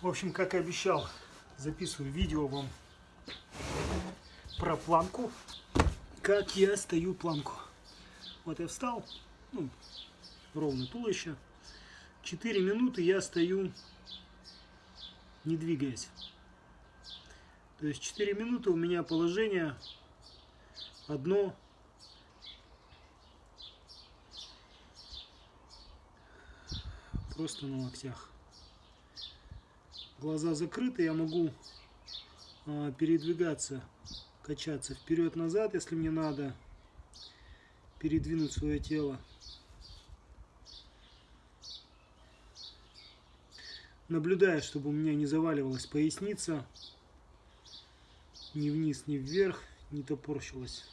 В общем, как и обещал, записываю видео вам про планку. Как я стою планку. Вот я встал, ну, ровно туловище. 4 минуты я стою, не двигаясь. То есть 4 минуты у меня положение одно просто на локтях. Глаза закрыты, я могу э, передвигаться, качаться вперед-назад, если мне надо, передвинуть свое тело. Наблюдаю, чтобы у меня не заваливалась поясница, ни вниз, ни вверх, не топорщилась.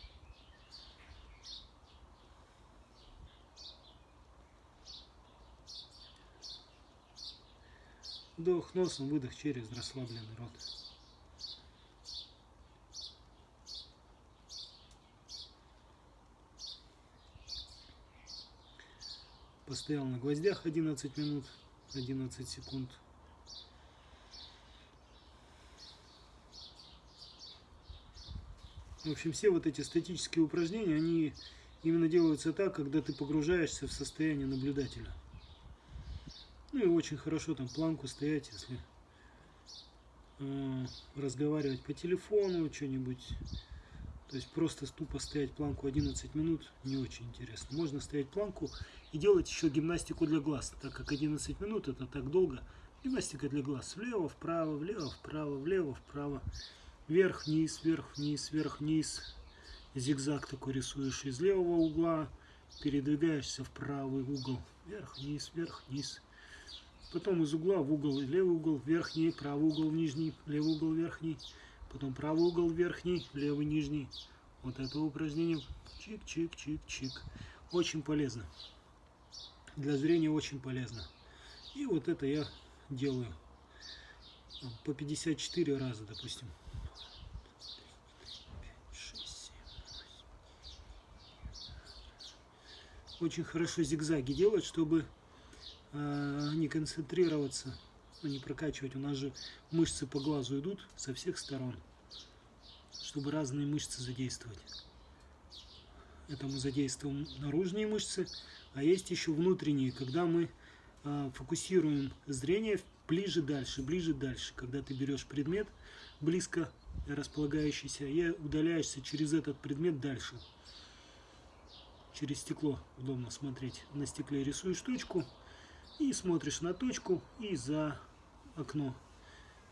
Вдох носом, выдох через расслабленный рот. Постоял на гвоздях 11 минут, 11 секунд. В общем, все вот эти статические упражнения, они именно делаются так, когда ты погружаешься в состояние наблюдателя. Ну и очень хорошо там планку стоять, если э, разговаривать по телефону, что-нибудь. То есть просто тупо стоять планку 11 минут не очень интересно. Можно стоять планку и делать еще гимнастику для глаз, так как 11 минут это так долго. Гимнастика для глаз. Влево, вправо, влево, вправо, влево, вправо. Вверх, вниз, вверх, вниз, вверх, вниз. Зигзаг такой рисуешь из левого угла. Передвигаешься в правый угол. Вверх, вниз, вверх, вниз. Потом из угла в угол, левый угол, верхний, правый угол, нижний, левый угол, верхний. Потом правый угол, верхний, левый, нижний. Вот это упражнение. Чик-чик-чик-чик. Очень полезно. Для зрения очень полезно. И вот это я делаю по 54 раза, допустим. Очень хорошо зигзаги делать, чтобы Э, не концентрироваться, ну, не прокачивать. У нас же мышцы по глазу идут со всех сторон, чтобы разные мышцы задействовать. Это мы задействуем наружные мышцы, а есть еще внутренние, когда мы э, фокусируем зрение ближе дальше, ближе дальше. Когда ты берешь предмет близко располагающийся и удаляешься через этот предмет дальше. Через стекло удобно смотреть. На стекле рисуешь точку, и смотришь на точку и за окно.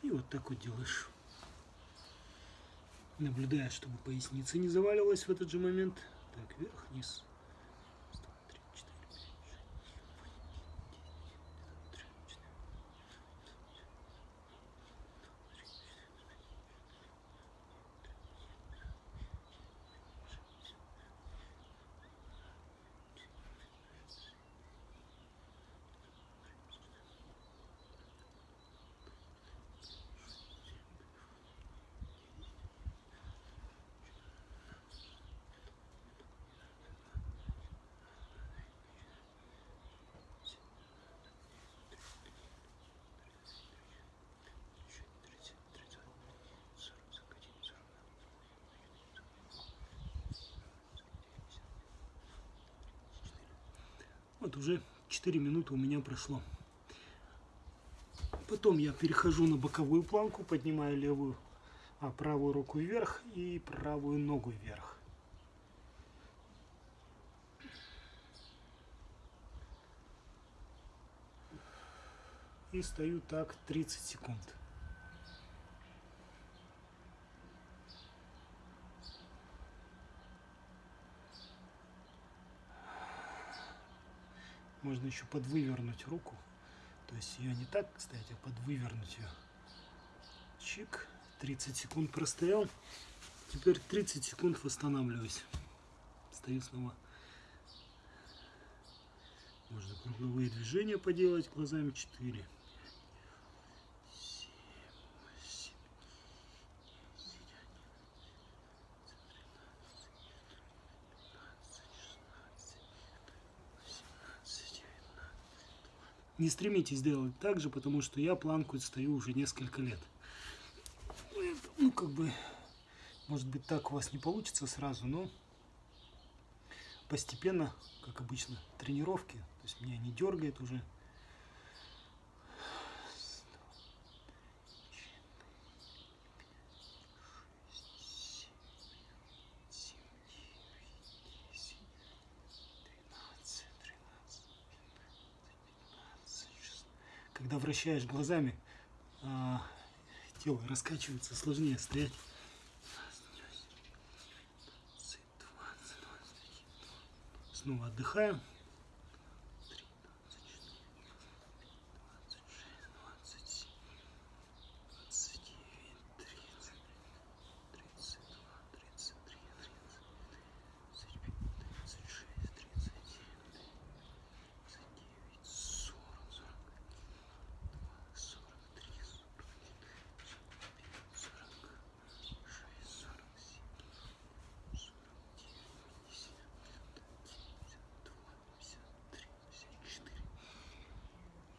И вот так вот делаешь. Наблюдая, чтобы поясница не заваливалась в этот же момент. Так, вверх, вниз. Вот уже 4 минуты у меня прошло. Потом я перехожу на боковую планку, поднимаю левую, а правую руку вверх и правую ногу вверх. И стою так 30 секунд. Можно еще подвывернуть руку. То есть ее не так, кстати, а подвывернуть ее. Чик. 30 секунд простоял. Теперь 30 секунд восстанавливаюсь. Стою снова. Можно круговые движения поделать глазами 4. Не стремитесь делать так же, потому что я планку стою уже несколько лет. Ну, как бы, может быть, так у вас не получится сразу, но постепенно, как обычно, тренировки. То есть меня не дергает уже. Когда вращаешь глазами, а, тело раскачивается, сложнее стоять. Снова отдыхаем.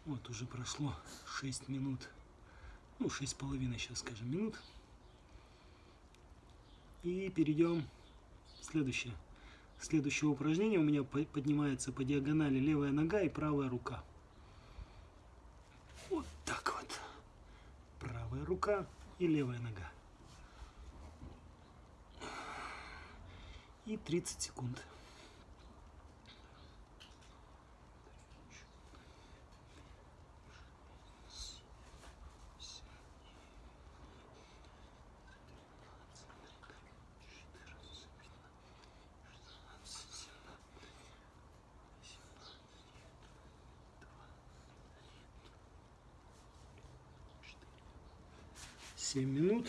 Вот уже прошло 6 минут, ну 6 с половиной сейчас скажем минут. И перейдем в следующее. Следующее упражнение у меня поднимается по диагонали левая нога и правая рука. Вот так вот. Правая рука и левая нога. И 30 секунд. Семь минут.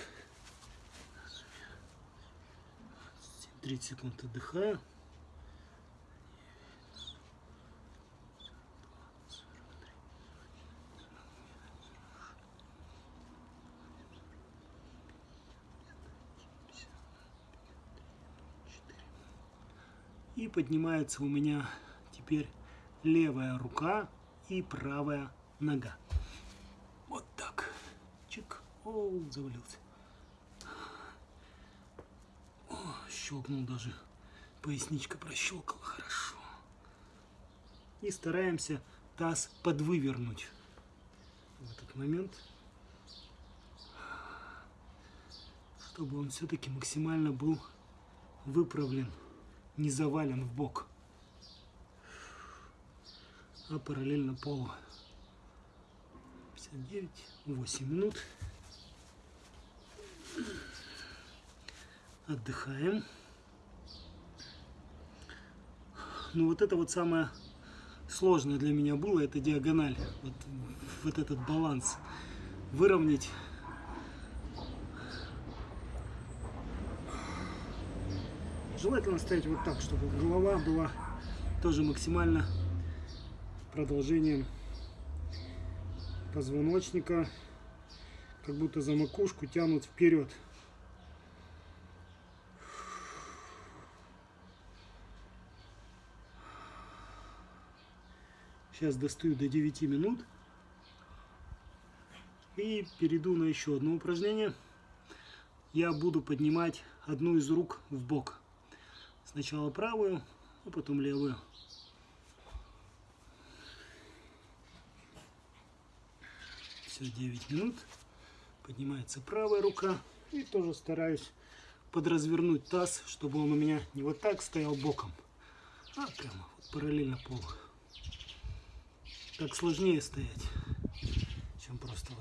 30 секунд отдыхаю. И поднимается у меня теперь левая рука и правая нога. О, завалился. О, щелкнул даже. Поясничка прощелкала хорошо. И стараемся таз подвывернуть в этот момент, чтобы он все-таки максимально был выправлен не завален в бок, а параллельно полу. 59, 8 минут. Отдыхаем. Ну вот это вот самое сложное для меня было, это диагональ, вот, вот этот баланс. Выровнять. Желательно ставить вот так, чтобы голова была тоже максимально продолжением позвоночника, как будто за макушку тянут вперед. Сейчас достаю до 9 минут. И перейду на еще одно упражнение. Я буду поднимать одну из рук в бок. Сначала правую, а потом левую. Все, 9 минут. Поднимается правая рука. И тоже стараюсь подразвернуть таз, чтобы он у меня не вот так стоял боком, а прямо вот параллельно полу. Так сложнее стоять, чем просто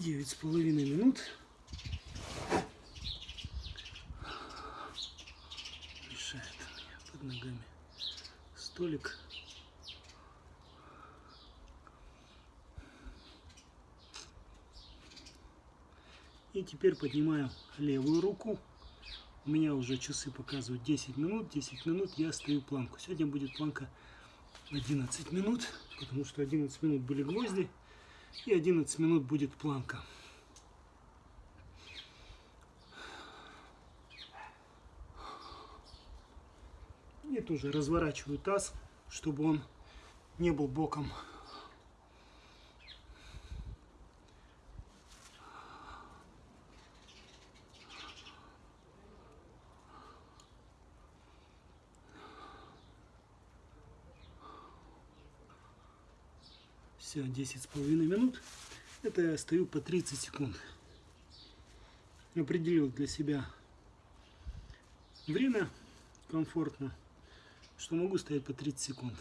девять с половиной минут. Мешает у под ногами столик. И теперь поднимаю левую руку У меня уже часы показывают 10 минут. 10 минут я стою планку. Сегодня будет планка 11 минут, потому что 11 минут были гвозди. И 11 минут будет планка. И тоже разворачиваю таз, чтобы он не был боком. Все, 10 с половиной минут. Это я стою по 30 секунд. Определил для себя время комфортно, что могу стоять по 30 секунд.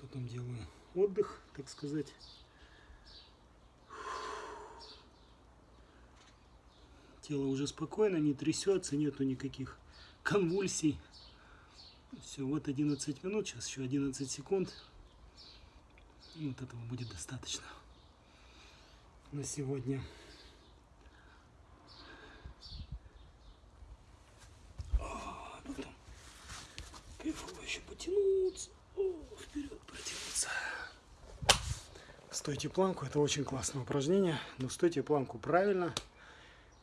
Потом делаю отдых, так сказать. Тело уже спокойно, не трясется, нету никаких конвульсий. Все, вот 11 минут, сейчас еще 11 секунд. Вот этого будет достаточно на сегодня. Потом кайфово еще потянуться. О, вперед протянуться. Стойте планку, это очень классное упражнение, но стойте планку правильно.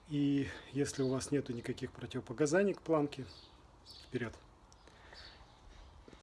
И если у вас нету никаких противопоказаний к планке, вперед.